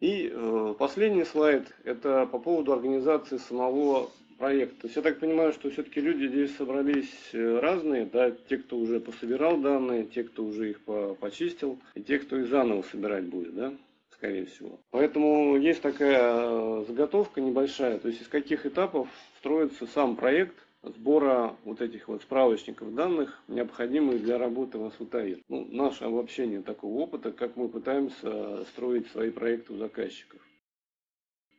И э, последний слайд, это по поводу организации самого проекта. То есть я так понимаю, что все-таки люди здесь собрались э, разные, да, те, кто уже пособирал данные, те, кто уже их по почистил, и те, кто их заново собирать будет, да, скорее всего. Поэтому есть такая э, заготовка небольшая, то есть из каких этапов строится сам проект, сбора вот этих вот справочников данных, необходимых для работы в Асутаир. Ну, наше обобщение такого опыта, как мы пытаемся строить свои проекты у заказчиков.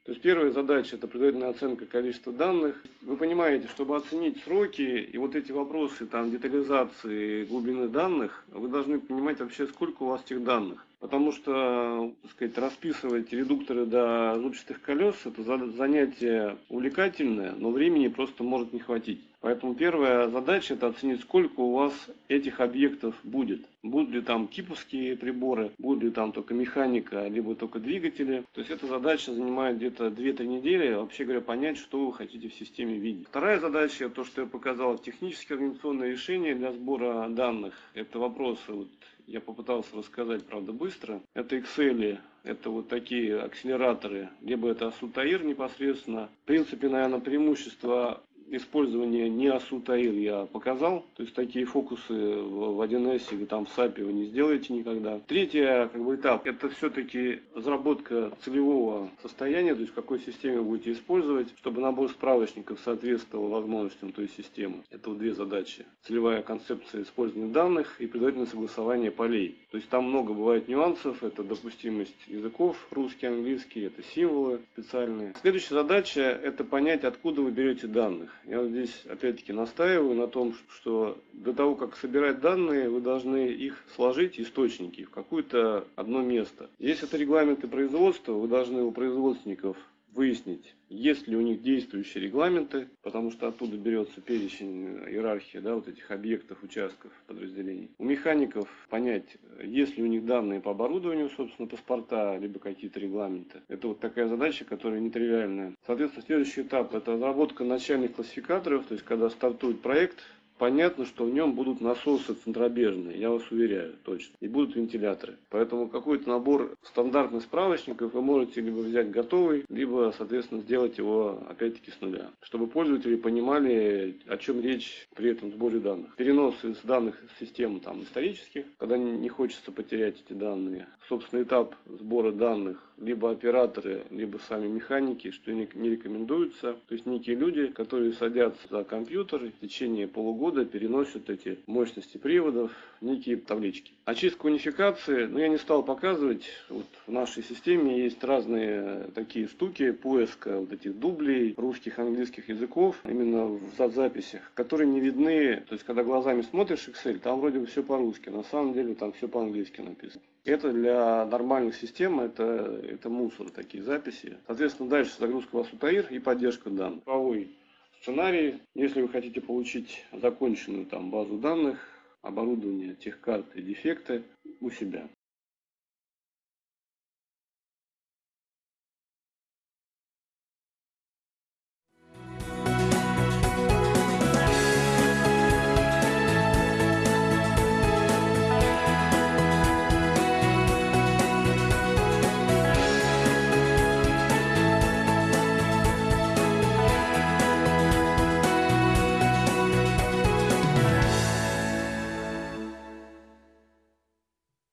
То есть первая задача это предварительная оценка количества данных. Вы понимаете, чтобы оценить сроки и вот эти вопросы там детализации глубины данных, вы должны понимать вообще сколько у вас этих данных. Потому что, так сказать, расписывать редукторы до зубчатых колес это занятие увлекательное, но времени просто может не хватить. Поэтому первая задача это оценить, сколько у вас этих объектов будет. Будут ли там киповские приборы, будет ли там только механика, либо только двигатели. То есть эта задача занимает где-то 2-3 недели, вообще говоря, понять, что вы хотите в системе видеть. Вторая задача, то, что я показал, технические организационные решения для сбора данных. Это вопросы вот, я попытался рассказать, правда, быстро. Это Excel, это вот такие акселераторы, либо это Асутаир непосредственно. В принципе, наверное, преимущество использование не асутаил я показал. То есть такие фокусы в 1С или там в SAP вы не сделаете никогда. Третий как бы, этап это все-таки разработка целевого состояния, то есть в какой системе будете использовать, чтобы набор справочников соответствовал возможностям той системы. Это вот две задачи. Целевая концепция использования данных и предварительное согласование полей. То есть там много бывает нюансов. Это допустимость языков, русский, английский, это символы специальные. Следующая задача это понять, откуда вы берете данных. Я здесь опять-таки настаиваю на том, что до того, как собирать данные, вы должны их сложить, источники, в какое-то одно место. Если это регламенты производства, вы должны у производственников выяснить, есть ли у них действующие регламенты, потому что оттуда берется перечень э, иерархии да, вот этих объектов, участков, подразделений. У механиков понять, есть ли у них данные по оборудованию, собственно, паспорта, либо какие-то регламенты. Это вот такая задача, которая нетривиальная. Соответственно, следующий этап – это разработка начальных классификаторов, то есть когда стартует проект, понятно, что в нем будут насосы центробежные, я вас уверяю, точно. И будут вентиляторы. Поэтому какой-то набор стандартных справочников вы можете либо взять готовый, либо, соответственно, сделать его опять-таки с нуля. Чтобы пользователи понимали, о чем речь при этом сборе данных. Перенос из данных систем там, исторических, когда не хочется потерять эти данные. Собственно, этап сбора данных либо операторы, либо сами механики, что не рекомендуется. То есть некие люди, которые садятся за компьютер в течение полугода переносят эти мощности приводов некие таблички. Очистка унификации, ну я не стал показывать, вот в нашей системе есть разные такие штуки, поиска вот этих дублей русских, английских языков, именно в записях, которые не видны, то есть когда глазами смотришь Excel, там вроде бы все по-русски, на самом деле там все по-английски написано. Это для нормальных систем, это, это мусор, такие записи. Соответственно, дальше загрузка в Асутаир и поддержка данных. Правовой сценарий. Если вы хотите получить законченную там базу данных, оборудование, техкарты, дефекты у себя.